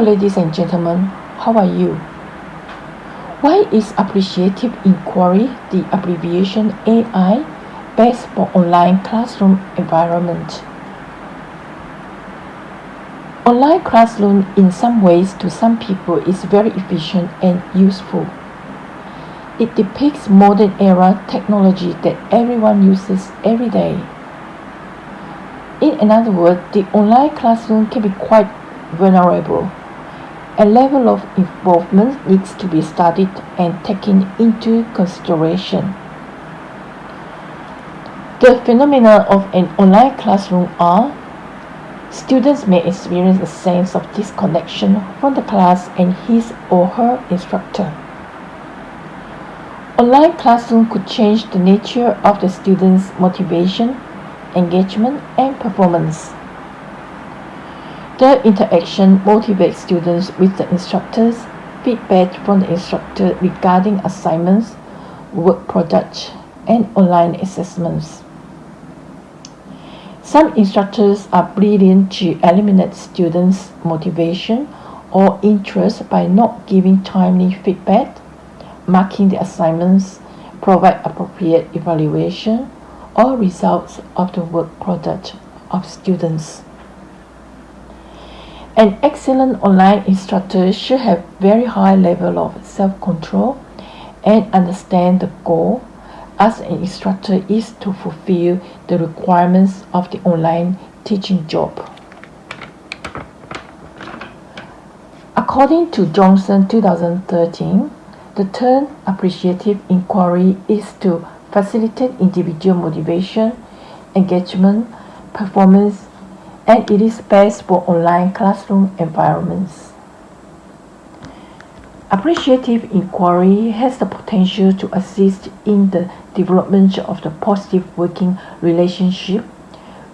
Ladies and gentlemen, how are you? Why is Appreciative Inquiry, the abbreviation AI, best for online classroom environment? Online classroom in some ways to some people is very efficient and useful. It depicts modern era technology that everyone uses every day. In another word, the online classroom can be quite vulnerable. A level of involvement needs to be studied and taken into consideration. The phenomena of an online classroom are Students may experience a sense of disconnection from the class and his or her instructor. Online classroom could change the nature of the student's motivation, engagement, and performance. The interaction motivates students with the instructors, feedback from the instructor regarding assignments, work products, and online assessments. Some instructors are brilliant to eliminate students' motivation or interest by not giving timely feedback, marking the assignments, provide appropriate evaluation or results of the work product of students. An excellent online instructor should have very high level of self-control and understand the goal as an instructor is to fulfill the requirements of the online teaching job. According to Johnson 2013, the term appreciative inquiry is to facilitate individual motivation, engagement, performance, and it is best for online classroom environments. Appreciative inquiry has the potential to assist in the development of the positive working relationship,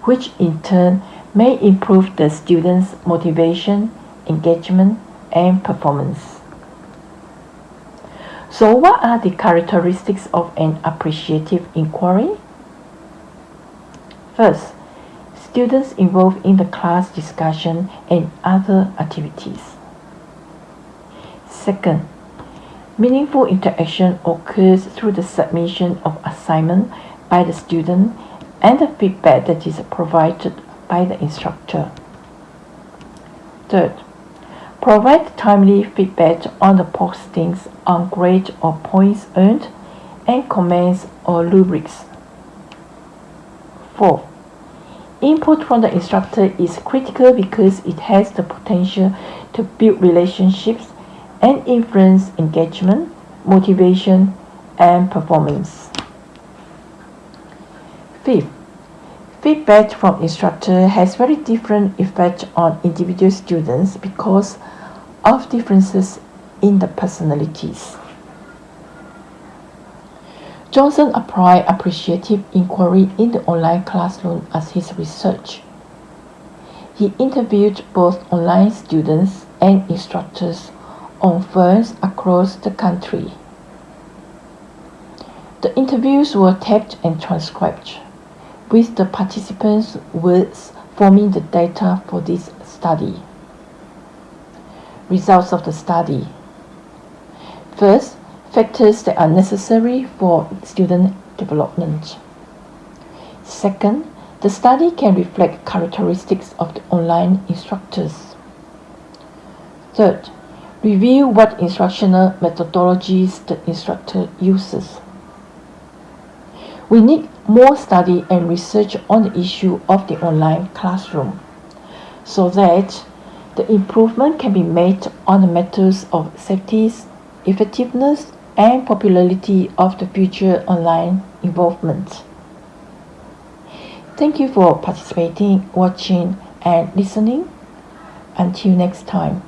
which in turn may improve the student's motivation, engagement, and performance. So what are the characteristics of an appreciative inquiry? First, students involved in the class discussion and other activities. Second, meaningful interaction occurs through the submission of assignment by the student and the feedback that is provided by the instructor. Third, provide timely feedback on the postings on grade or points earned and comments or rubrics. Fourth, Input from the instructor is critical because it has the potential to build relationships and influence engagement, motivation, and performance. Fifth, feedback from instructor has very different effect on individual students because of differences in the personalities. Johnson applied appreciative inquiry in the online classroom as his research. He interviewed both online students and instructors on firms across the country. The interviews were taped and transcribed, with the participants' words forming the data for this study. Results of the study. First, factors that are necessary for student development. Second, the study can reflect characteristics of the online instructors. Third, review what instructional methodologies the instructor uses. We need more study and research on the issue of the online classroom so that the improvement can be made on the matters of safety, effectiveness, and popularity of the future online involvement. Thank you for participating, watching, and listening. Until next time.